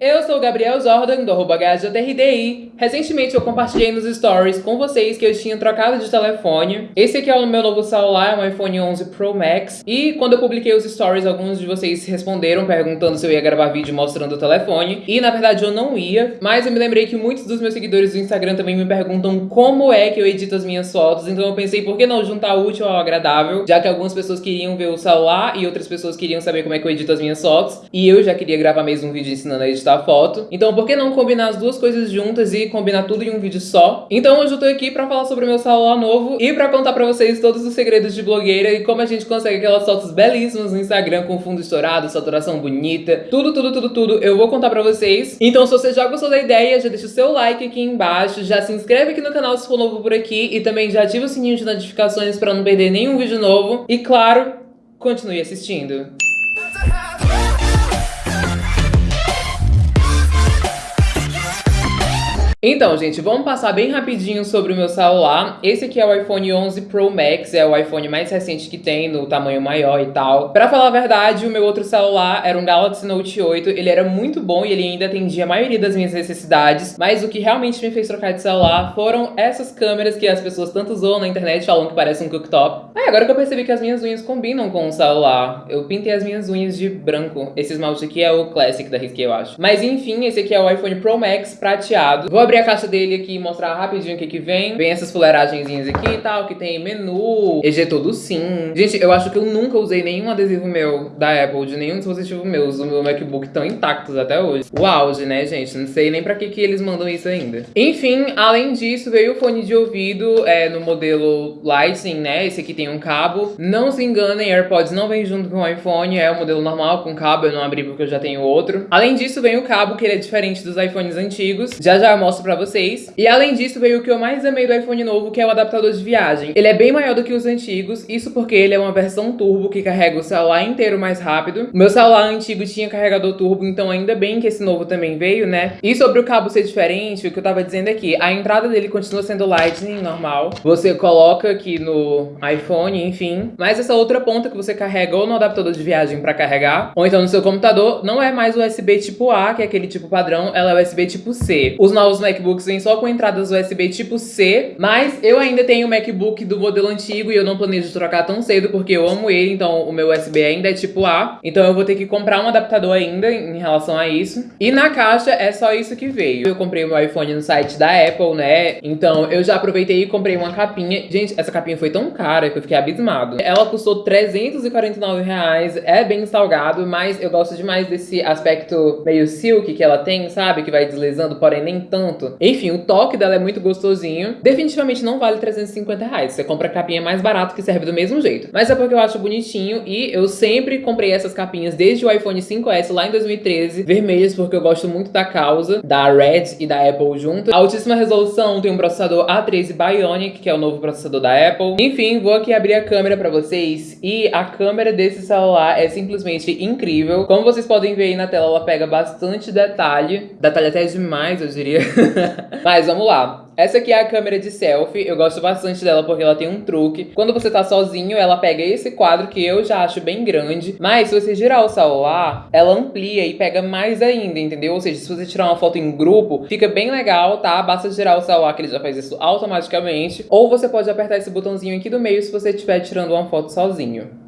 Eu sou o Gabriel Jordan, do HJRDI. Recentemente eu compartilhei nos stories com vocês que eu tinha trocado de telefone. Esse aqui é o meu novo celular, é um iPhone 11 Pro Max. E quando eu publiquei os stories, alguns de vocês responderam perguntando se eu ia gravar vídeo mostrando o telefone. E na verdade eu não ia, mas eu me lembrei que muitos dos meus seguidores do Instagram também me perguntam como é que eu edito as minhas fotos. Então eu pensei, por que não juntar útil ao agradável? Já que algumas pessoas queriam ver o celular e outras pessoas queriam saber como é que eu edito as minhas fotos. E eu já queria gravar mesmo um vídeo ensinando a editar foto. Então por que não combinar as duas coisas juntas e combinar tudo em um vídeo só? Então hoje eu tô aqui pra falar sobre o meu celular novo e pra contar pra vocês todos os segredos de blogueira e como a gente consegue aquelas fotos belíssimas no Instagram com fundo estourado, saturação bonita, tudo, tudo, tudo, tudo, eu vou contar pra vocês. Então se você já gostou da ideia, já deixa o seu like aqui embaixo, já se inscreve aqui no canal se for novo por aqui e também já ativa o sininho de notificações pra não perder nenhum vídeo novo. E claro, continue assistindo. Então, gente, vamos passar bem rapidinho sobre o meu celular. Esse aqui é o iPhone 11 Pro Max, é o iPhone mais recente que tem, no tamanho maior e tal. Pra falar a verdade, o meu outro celular era um Galaxy Note 8, ele era muito bom e ele ainda atendia a maioria das minhas necessidades, mas o que realmente me fez trocar de celular foram essas câmeras que as pessoas tanto zoam na internet, falam que parece um cooktop. Ah, agora que eu percebi que as minhas unhas combinam com o celular, eu pintei as minhas unhas de branco. Esse esmalte aqui é o Classic da Risqué, eu acho. Mas enfim, esse aqui é o iPhone Pro Max prateado. Vou abrir a caixa dele aqui e mostrar rapidinho o que que vem. Vem essas fuleiragenzinhas aqui e tal, que tem menu, ejetor do sim. Gente, eu acho que eu nunca usei nenhum adesivo meu da Apple, de nenhum dispositivo meu. Os do meu MacBook estão intactos até hoje. O auge, né, gente? Não sei nem pra que que eles mandam isso ainda. Enfim, além disso, veio o fone de ouvido é, no modelo Lightning, né? Esse aqui tem um cabo. Não se enganem, AirPods não vem junto com o iPhone, é o modelo normal com cabo, eu não abri porque eu já tenho outro. Além disso, vem o cabo, que ele é diferente dos iPhones antigos. Já já eu mostro pra vocês. E além disso, veio o que eu mais amei do iPhone novo, que é o adaptador de viagem. Ele é bem maior do que os antigos, isso porque ele é uma versão turbo que carrega o celular inteiro mais rápido. Meu celular antigo tinha carregador turbo, então ainda bem que esse novo também veio, né? E sobre o cabo ser diferente, o que eu tava dizendo aqui, a entrada dele continua sendo Lightning normal. Você coloca aqui no iPhone, enfim. Mas essa outra ponta que você carrega ou no adaptador de viagem pra carregar, ou então no seu computador, não é mais USB tipo A, que é aquele tipo padrão, ela é USB tipo C. Os novos MacBooks vem só com entradas USB tipo C, mas eu ainda tenho o MacBook do modelo antigo e eu não planejo trocar tão cedo porque eu amo ele, então o meu USB ainda é tipo A, então eu vou ter que comprar um adaptador ainda em relação a isso. E na caixa é só isso que veio. Eu comprei o meu iPhone no site da Apple, né? Então eu já aproveitei e comprei uma capinha. Gente, essa capinha foi tão cara que eu fiquei abismado. Ela custou 349 reais, é bem salgado, mas eu gosto demais desse aspecto meio silk que ela tem, sabe? Que vai deslizando, porém nem tanto. Enfim, o toque dela é muito gostosinho. Definitivamente não vale 350 reais. Você compra a capinha mais barato que serve do mesmo jeito. Mas é porque eu acho bonitinho e eu sempre comprei essas capinhas desde o iPhone 5S lá em 2013, vermelhas porque eu gosto muito da causa, da Red e da Apple junto. A altíssima resolução tem um processador A13 Bionic, que é o novo processador da Apple. Enfim, vou aqui abrir a câmera pra vocês e a câmera desse celular é simplesmente incrível. Como vocês podem ver aí na tela, ela pega bastante detalhe, detalhe até demais, eu diria. Mas vamos lá. Essa aqui é a câmera de selfie, eu gosto bastante dela porque ela tem um truque. Quando você tá sozinho, ela pega esse quadro que eu já acho bem grande, mas se você girar o celular, ela amplia e pega mais ainda, entendeu? Ou seja, se você tirar uma foto em grupo, fica bem legal, tá? Basta girar o celular que ele já faz isso automaticamente. Ou você pode apertar esse botãozinho aqui do meio se você estiver tirando uma foto sozinho.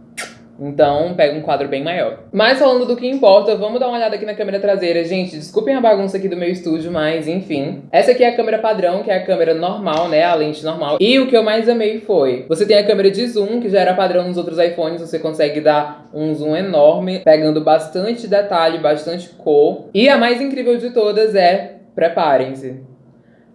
Então, pega um quadro bem maior. Mas falando do que importa, vamos dar uma olhada aqui na câmera traseira. Gente, desculpem a bagunça aqui do meu estúdio, mas enfim. Essa aqui é a câmera padrão, que é a câmera normal, né? A lente normal. E o que eu mais amei foi... Você tem a câmera de zoom, que já era padrão nos outros iPhones. Você consegue dar um zoom enorme, pegando bastante detalhe, bastante cor. E a mais incrível de todas é... Preparem-se.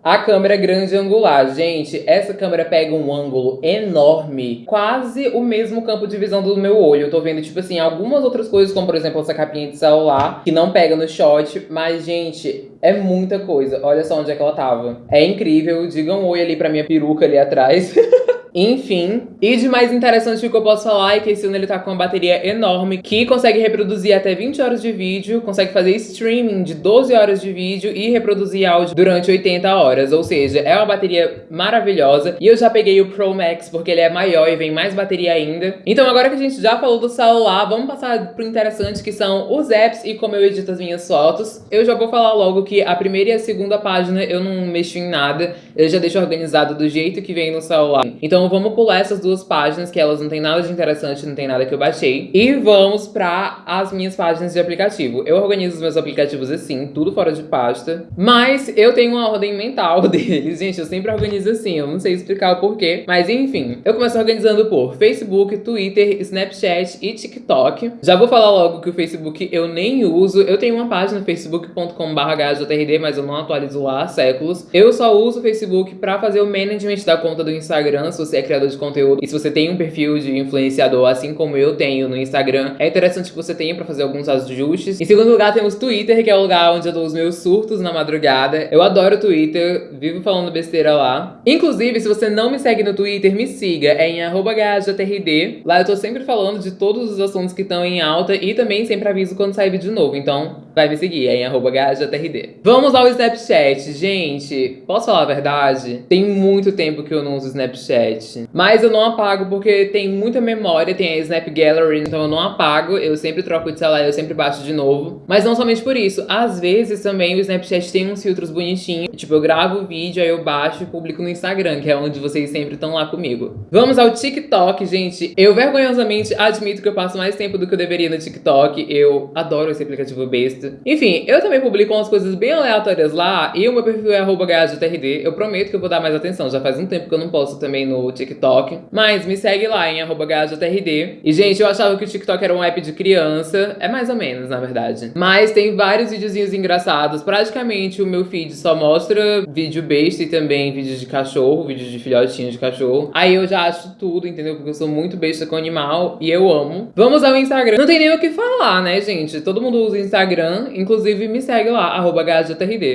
A câmera grande angular. Gente, essa câmera pega um ângulo enorme. Quase o mesmo campo de visão do meu olho. Eu tô vendo, tipo assim, algumas outras coisas, como por exemplo essa capinha de celular, que não pega no shot. Mas, gente, é muita coisa. Olha só onde é que ela tava. É incrível. Digam um oi ali pra minha peruca ali atrás. enfim. E de mais interessante que eu posso falar é que esse ano ele tá com uma bateria enorme, que consegue reproduzir até 20 horas de vídeo, consegue fazer streaming de 12 horas de vídeo e reproduzir áudio durante 80 horas, ou seja, é uma bateria maravilhosa. E eu já peguei o Pro Max porque ele é maior e vem mais bateria ainda. Então agora que a gente já falou do celular, vamos passar pro interessante que são os apps e como eu edito as minhas fotos. Eu já vou falar logo que a primeira e a segunda página eu não mexo em nada, eu já deixo organizado do jeito que vem no celular. Então vamos pular essas duas páginas que elas não tem nada de interessante, não tem nada que eu baixei. E vamos para as minhas páginas de aplicativo. Eu organizo os meus aplicativos assim, tudo fora de pasta. Mas eu tenho uma ordem mental deles. Gente, eu sempre organizo assim, eu não sei explicar o porquê. Mas enfim, eu começo organizando por Facebook, Twitter, Snapchat e TikTok. Já vou falar logo que o Facebook eu nem uso. Eu tenho uma página facebook.com.br mas eu não atualizo lá há séculos. Eu só uso o Facebook para fazer o management da conta do Instagram, se você é criador de conteúdo e se você tem um perfil de influenciador, assim como eu tenho no Instagram, é interessante que você tenha para fazer alguns ajustes. Em segundo lugar, temos Twitter, que é o lugar onde eu dou os meus surtos na madrugada. Eu adoro Twitter, vivo falando besteira lá. Inclusive, se você não me segue no Twitter, me siga, é em @gajatrd. Lá eu tô sempre falando de todos os assuntos que estão em alta e também sempre aviso quando sair vídeo novo, então vai me seguir, é em gajatrd. Vamos ao Snapchat, gente. Posso falar a verdade? Tem muito tempo que eu não uso Snapchat, mas eu não apago porque tem muita memória, tem a Snap Gallery, então eu não apago, eu sempre troco de celular, eu sempre baixo de novo. Mas não somente por isso, às vezes também o Snapchat tem uns filtros bonitinhos, tipo eu gravo o vídeo, aí eu baixo e publico no Instagram, que é onde vocês sempre estão lá comigo. Vamos ao TikTok, gente. Eu vergonhosamente admito que eu passo mais tempo do que eu deveria no TikTok, eu adoro esse aplicativo besta. Enfim, eu também publico umas coisas bem aleatórias lá, e o meu perfil é arroba eu prometo que eu vou dar mais atenção, já faz um tempo que eu não posto também no TikTok, mas me segue lá em arroba E, gente, eu achava que o TikTok era um app de criança, é mais ou menos, na verdade. Mas tem vários videozinhos engraçados, praticamente o meu feed só mostra vídeo besta e também vídeos de cachorro, vídeos de filhotinho de cachorro. Aí eu já acho tudo, entendeu? Porque eu sou muito besta com animal e eu amo. Vamos ao Instagram. Não tem nem o que falar, né, gente? Todo mundo usa Instagram, inclusive me segue lá, arroba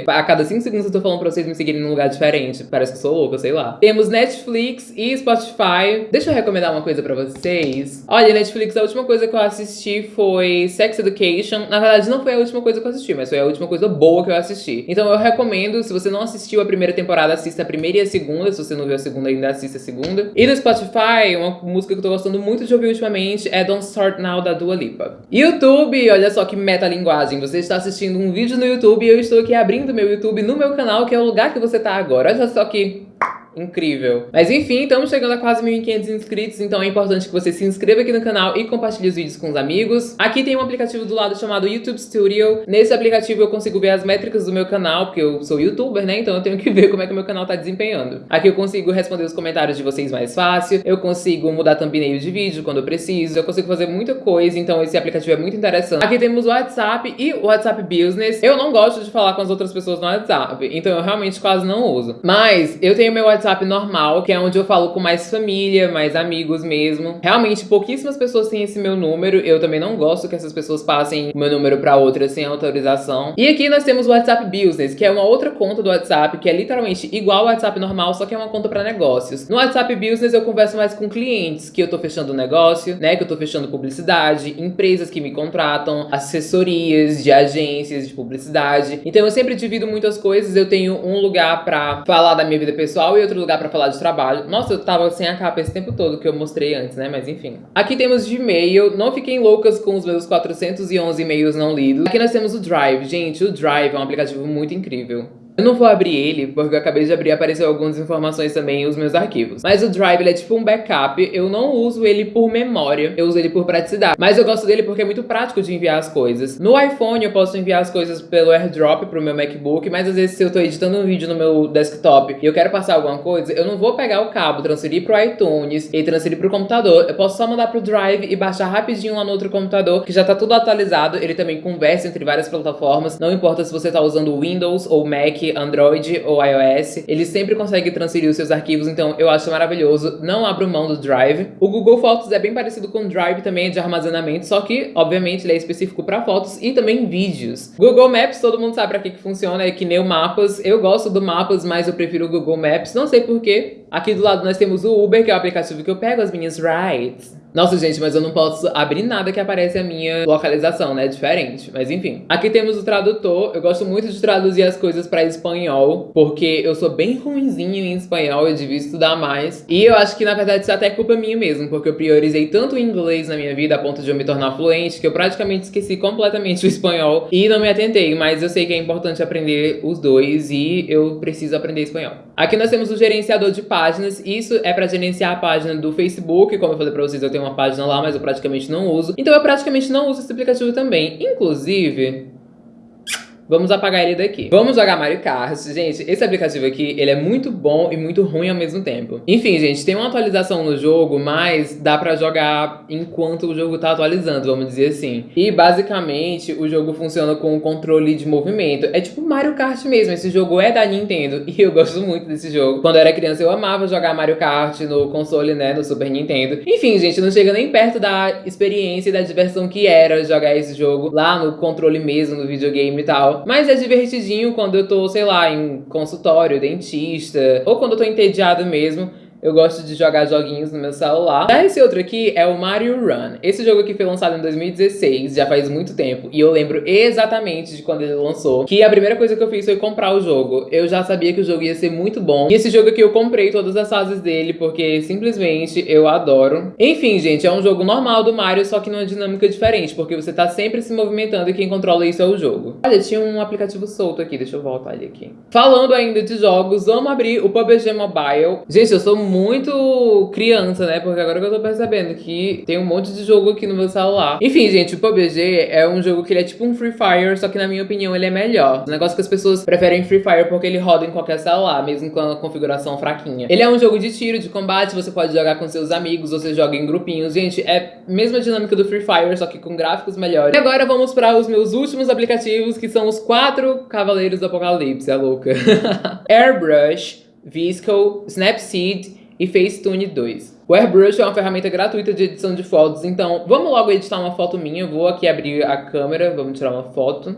A cada 5 segundos eu tô falando pra vocês me seguirem num lugar diferente. Parece que sou louca, sei lá. Temos Netflix e Spotify. Deixa eu recomendar uma coisa pra vocês. Olha, Netflix, a última coisa que eu assisti foi Sex Education. Na verdade, não foi a última coisa que eu assisti, mas foi a última coisa boa que eu assisti. Então eu recomendo, se você não assistiu a primeira temporada, assista a primeira e a segunda. Se você não viu a segunda ainda, assista a segunda. E no Spotify, uma música que eu tô gostando muito de ouvir ultimamente é Don't Start Now, da Dua Lipa. YouTube, olha só que metalinguagem. Você está assistindo um vídeo no YouTube e eu estou aqui abrindo meu YouTube no meu canal, que é o lugar que você tá agora. Olha só que incrível. Mas enfim, estamos chegando a quase 1.500 inscritos, então é importante que você se inscreva aqui no canal e compartilhe os vídeos com os amigos. Aqui tem um aplicativo do lado chamado YouTube Studio. Nesse aplicativo eu consigo ver as métricas do meu canal, porque eu sou youtuber, né? Então eu tenho que ver como é que o meu canal tá desempenhando. Aqui eu consigo responder os comentários de vocês mais fácil, eu consigo mudar thumbnail de vídeo quando eu preciso, eu consigo fazer muita coisa, então esse aplicativo é muito interessante. Aqui temos o WhatsApp e o WhatsApp Business. Eu não gosto de falar com as outras pessoas no WhatsApp, então eu realmente quase não uso. Mas eu tenho meu WhatsApp WhatsApp normal, que é onde eu falo com mais família, mais amigos mesmo. Realmente, pouquíssimas pessoas têm esse meu número. Eu também não gosto que essas pessoas passem o meu número pra outra sem autorização. E aqui nós temos o WhatsApp Business, que é uma outra conta do WhatsApp, que é literalmente igual ao WhatsApp normal, só que é uma conta pra negócios. No WhatsApp Business eu converso mais com clientes, que eu tô fechando negócio, né, que eu tô fechando publicidade, empresas que me contratam, assessorias de agências de publicidade. Então eu sempre divido muitas coisas, eu tenho um lugar pra falar da minha vida pessoal e outro outro lugar pra falar de trabalho. Nossa, eu tava sem a capa esse tempo todo que eu mostrei antes, né? Mas enfim. Aqui temos Gmail. Não fiquem loucas com os meus 411 e-mails não lidos. Aqui nós temos o Drive. Gente, o Drive é um aplicativo muito incrível. Eu não vou abrir ele, porque eu acabei de abrir e apareceu algumas informações também os meus arquivos. Mas o Drive, é tipo um backup. Eu não uso ele por memória, eu uso ele por praticidade. Mas eu gosto dele porque é muito prático de enviar as coisas. No iPhone, eu posso enviar as coisas pelo AirDrop pro meu MacBook, mas às vezes se eu tô editando um vídeo no meu desktop e eu quero passar alguma coisa, eu não vou pegar o cabo, transferir pro iTunes e transferir pro computador. Eu posso só mandar pro Drive e baixar rapidinho lá no outro computador, que já tá tudo atualizado. Ele também conversa entre várias plataformas. Não importa se você tá usando Windows ou Mac, Android ou iOS, ele sempre consegue transferir os seus arquivos, então eu acho maravilhoso, não abro mão do Drive. O Google Fotos é bem parecido com o Drive também, é de armazenamento, só que, obviamente, ele é específico para fotos e também vídeos. Google Maps, todo mundo sabe para que, que funciona, é que nem o Mapas. Eu gosto do Mapas, mas eu prefiro o Google Maps, não sei porquê. Aqui do lado nós temos o Uber, que é o aplicativo que eu pego as minhas rides. Nossa, gente, mas eu não posso abrir nada que aparece a minha localização, né? Diferente. Mas enfim. Aqui temos o tradutor. Eu gosto muito de traduzir as coisas pra espanhol, porque eu sou bem ruimzinho em espanhol, eu devia estudar mais. E eu acho que, na verdade, isso é até culpa minha mesmo, porque eu priorizei tanto o inglês na minha vida a ponto de eu me tornar fluente, que eu praticamente esqueci completamente o espanhol e não me atentei. Mas eu sei que é importante aprender os dois e eu preciso aprender espanhol. Aqui nós temos o gerenciador de páginas. Isso é pra gerenciar a página do Facebook. Como eu falei pra vocês, eu tenho tenho uma página lá, mas eu praticamente não uso. Então eu praticamente não uso esse aplicativo também. Inclusive, Vamos apagar ele daqui. Vamos jogar Mario Kart. Gente, esse aplicativo aqui, ele é muito bom e muito ruim ao mesmo tempo. Enfim, gente, tem uma atualização no jogo, mas dá pra jogar enquanto o jogo tá atualizando, vamos dizer assim. E, basicamente, o jogo funciona com o controle de movimento. É tipo Mario Kart mesmo. Esse jogo é da Nintendo e eu gosto muito desse jogo. Quando eu era criança, eu amava jogar Mario Kart no console, né, no Super Nintendo. Enfim, gente, não chega nem perto da experiência e da diversão que era jogar esse jogo lá no controle mesmo, no videogame e tal. Mas é divertidinho quando eu tô, sei lá, em consultório, dentista, ou quando eu tô entediado mesmo. Eu gosto de jogar joguinhos no meu celular. Já esse outro aqui é o Mario Run. Esse jogo aqui foi lançado em 2016, já faz muito tempo. E eu lembro exatamente de quando ele lançou. Que a primeira coisa que eu fiz foi comprar o jogo. Eu já sabia que o jogo ia ser muito bom. E esse jogo aqui eu comprei todas as fases dele, porque simplesmente eu adoro. Enfim, gente, é um jogo normal do Mario, só que numa dinâmica diferente. Porque você tá sempre se movimentando e quem controla isso é o jogo. Olha, tinha um aplicativo solto aqui. Deixa eu voltar ele aqui. Falando ainda de jogos, vamos abrir o PUBG Mobile. Gente, eu sou muito criança, né? Porque agora que eu tô percebendo que tem um monte de jogo aqui no meu celular. Enfim, gente, o PUBG é um jogo que ele é tipo um Free Fire, só que na minha opinião ele é melhor. O negócio que as pessoas preferem Free Fire porque ele roda em qualquer celular, mesmo com a configuração fraquinha. Ele é um jogo de tiro, de combate, você pode jogar com seus amigos, você joga em grupinhos. Gente, é a mesma dinâmica do Free Fire, só que com gráficos melhores. E agora vamos para os meus últimos aplicativos, que são os quatro Cavaleiros do Apocalipse, é louca. Airbrush, Visco, Snapseed e Facetune 2. O Airbrush é uma ferramenta gratuita de edição de fotos, então vamos logo editar uma foto minha. Eu vou aqui abrir a câmera, vamos tirar uma foto.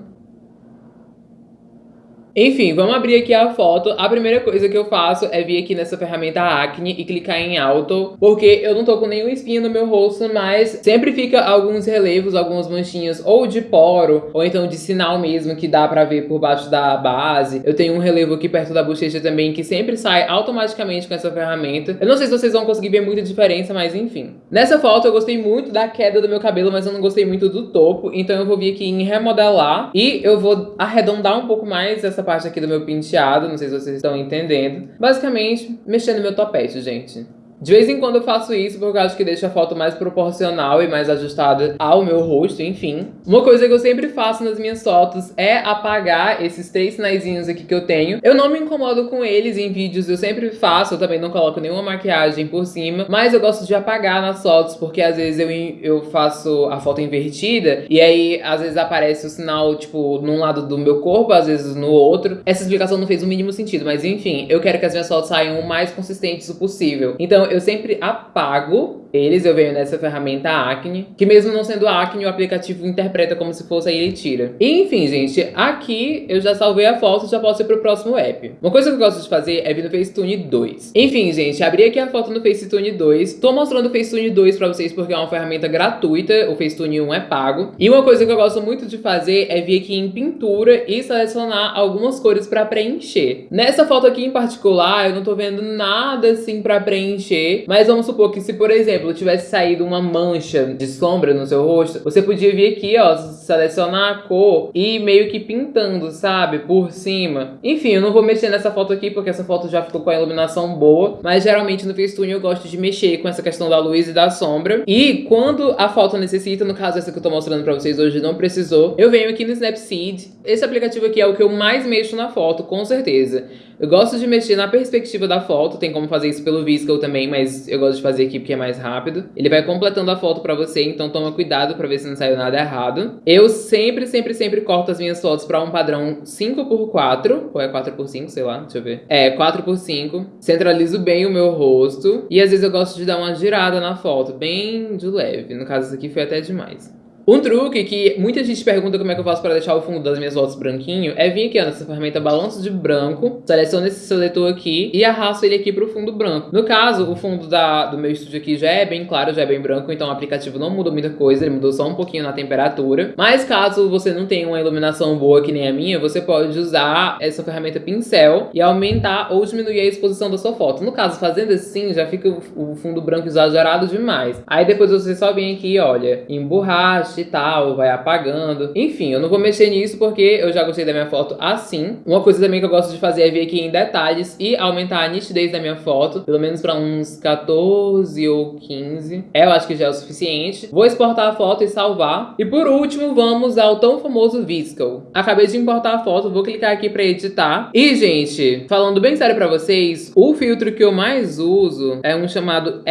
Enfim, vamos abrir aqui a foto. A primeira coisa que eu faço é vir aqui nessa ferramenta Acne e clicar em Auto, porque eu não tô com nenhuma espinha no meu rosto, mas sempre fica alguns relevos, algumas manchinhas, ou de poro, ou então de sinal mesmo, que dá pra ver por baixo da base. Eu tenho um relevo aqui perto da bochecha também, que sempre sai automaticamente com essa ferramenta. Eu não sei se vocês vão conseguir ver muita diferença, mas enfim. Nessa foto eu gostei muito da queda do meu cabelo, mas eu não gostei muito do topo, então eu vou vir aqui em remodelar e eu vou arredondar um pouco mais essa parte aqui do meu penteado, não sei se vocês estão entendendo. Basicamente, mexendo meu topete, gente. De vez em quando eu faço isso porque eu acho que deixa a foto mais proporcional e mais ajustada ao meu rosto, enfim. Uma coisa que eu sempre faço nas minhas fotos é apagar esses três sinaizinhos aqui que eu tenho. Eu não me incomodo com eles em vídeos, eu sempre faço, eu também não coloco nenhuma maquiagem por cima, mas eu gosto de apagar nas fotos porque às vezes eu, eu faço a foto invertida e aí às vezes aparece o sinal, tipo, num lado do meu corpo, às vezes no outro. Essa explicação não fez o mínimo sentido, mas enfim, eu quero que as minhas fotos saiam o mais consistentes possível. Então eu sempre apago eles, eu venho nessa ferramenta Acne, que mesmo não sendo Acne, o aplicativo interpreta como se fosse aí ele tira. E, enfim, gente, aqui eu já salvei a foto, já posso ir pro próximo app. Uma coisa que eu gosto de fazer é vir no Facetune 2. Enfim, gente, abri aqui a foto no Facetune 2. Tô mostrando o Facetune 2 pra vocês porque é uma ferramenta gratuita, o Facetune 1 é pago. E uma coisa que eu gosto muito de fazer é vir aqui em pintura e selecionar algumas cores pra preencher. Nessa foto aqui em particular, eu não tô vendo nada assim pra preencher, mas vamos supor que se, por exemplo, tivesse saído uma mancha de sombra no seu rosto, você podia vir aqui, ó, selecionar a cor e meio que pintando, sabe? Por cima. Enfim, eu não vou mexer nessa foto aqui porque essa foto já ficou com a iluminação boa, mas geralmente no Facetune eu gosto de mexer com essa questão da luz e da sombra. E quando a foto necessita, no caso essa que eu tô mostrando pra vocês hoje não precisou, eu venho aqui no Snapseed. Esse aplicativo aqui é o que eu mais mexo na foto, com certeza. Eu gosto de mexer na perspectiva da foto, tem como fazer isso pelo Visco também, mas eu gosto de fazer aqui porque é mais rápido rápido. Ele vai completando a foto pra você, então toma cuidado pra ver se não saiu nada errado. Eu sempre, sempre, sempre corto as minhas fotos pra um padrão 5x4, ou é 4x5, sei lá, deixa eu ver. É, 4x5. Centralizo bem o meu rosto. E às vezes eu gosto de dar uma girada na foto, bem de leve. No caso, isso aqui foi até demais. Um truque que muita gente pergunta como é que eu faço para deixar o fundo das minhas fotos branquinho é vir aqui ó, nessa ferramenta balanço de branco, seleciono esse seletor aqui e arrasto ele aqui pro fundo branco. No caso, o fundo da, do meu estúdio aqui já é bem claro, já é bem branco, então o aplicativo não muda muita coisa, ele mudou só um pouquinho na temperatura. Mas caso você não tenha uma iluminação boa que nem a minha, você pode usar essa ferramenta pincel e aumentar ou diminuir a exposição da sua foto. No caso, fazendo assim, já fica o fundo branco exagerado demais. Aí depois você só vem aqui, olha, emborracha, e tal, vai apagando. Enfim, eu não vou mexer nisso porque eu já gostei da minha foto assim. Uma coisa também que eu gosto de fazer é vir aqui em detalhes e aumentar a nitidez da minha foto, pelo menos para uns 14 ou 15. É, eu acho que já é o suficiente. Vou exportar a foto e salvar. E por último, vamos ao tão famoso Visco. Acabei de importar a foto, vou clicar aqui para editar. E, gente, falando bem sério para vocês, o filtro que eu mais uso é um chamado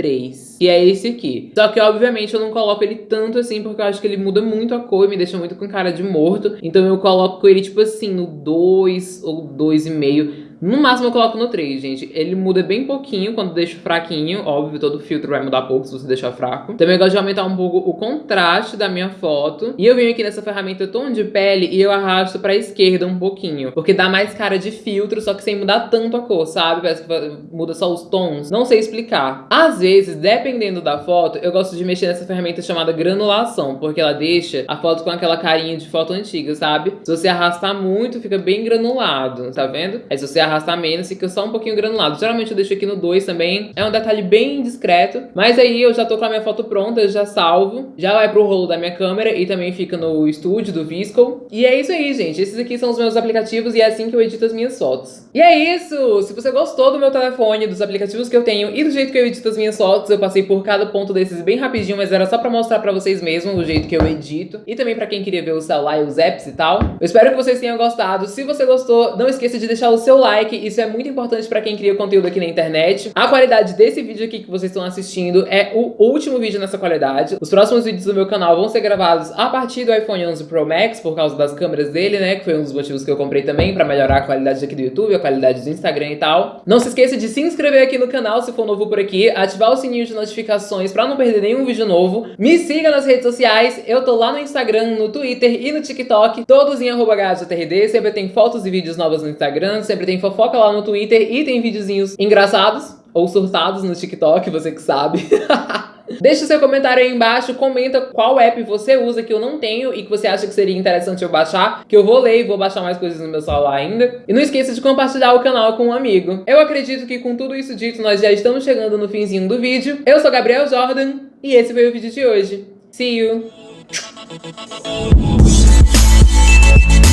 SE3, que é esse aqui. Só que, obviamente, eu não coloco ele tanto assim, porque eu acho que ele muda muito a cor e me deixa muito com cara de morto. Então eu coloco ele, tipo assim, no 2 ou 2,5 no máximo eu coloco no 3, gente. Ele muda bem pouquinho quando deixo fraquinho. Óbvio, todo filtro vai mudar pouco se você deixar fraco. Também gosto de aumentar um pouco o contraste da minha foto. E eu venho aqui nessa ferramenta tom de pele e eu arrasto pra esquerda um pouquinho. Porque dá mais cara de filtro, só que sem mudar tanto a cor, sabe? Parece que muda só os tons. Não sei explicar. Às vezes, dependendo da foto, eu gosto de mexer nessa ferramenta chamada granulação. Porque ela deixa a foto com aquela carinha de foto antiga, sabe? Se você arrastar muito, fica bem granulado, tá vendo? Aí se você arrastar menos, fica só um pouquinho granulado. Geralmente eu deixo aqui no 2 também, é um detalhe bem discreto. Mas aí eu já tô com a minha foto pronta, já salvo, já vai pro rolo da minha câmera e também fica no estúdio do Visco. E é isso aí, gente. Esses aqui são os meus aplicativos e é assim que eu edito as minhas fotos. E é isso! Se você gostou do meu telefone, dos aplicativos que eu tenho e do jeito que eu edito as minhas fotos, eu passei por cada ponto desses bem rapidinho, mas era só pra mostrar pra vocês mesmo o jeito que eu edito. E também pra quem queria ver o celular e os apps e tal. Eu espero que vocês tenham gostado. Se você gostou, não esqueça de deixar o seu like like, isso é muito importante pra quem cria conteúdo aqui na internet. A qualidade desse vídeo aqui que vocês estão assistindo é o último vídeo nessa qualidade. Os próximos vídeos do meu canal vão ser gravados a partir do iPhone 11 Pro Max, por causa das câmeras dele, né, que foi um dos motivos que eu comprei também, pra melhorar a qualidade aqui do YouTube, a qualidade do Instagram e tal. Não se esqueça de se inscrever aqui no canal se for novo por aqui, ativar o sininho de notificações pra não perder nenhum vídeo novo. Me siga nas redes sociais, eu tô lá no Instagram, no Twitter e no TikTok, todos em arroba sempre tem fotos e vídeos novos no Instagram, sempre tem fofoca lá no Twitter e tem videozinhos engraçados ou surtados no TikTok, você que sabe. Deixe seu comentário aí embaixo, comenta qual app você usa que eu não tenho e que você acha que seria interessante eu baixar, que eu vou ler e vou baixar mais coisas no meu celular ainda. E não esqueça de compartilhar o canal com um amigo. Eu acredito que com tudo isso dito, nós já estamos chegando no finzinho do vídeo. Eu sou Gabriel Jordan e esse foi o vídeo de hoje. See you!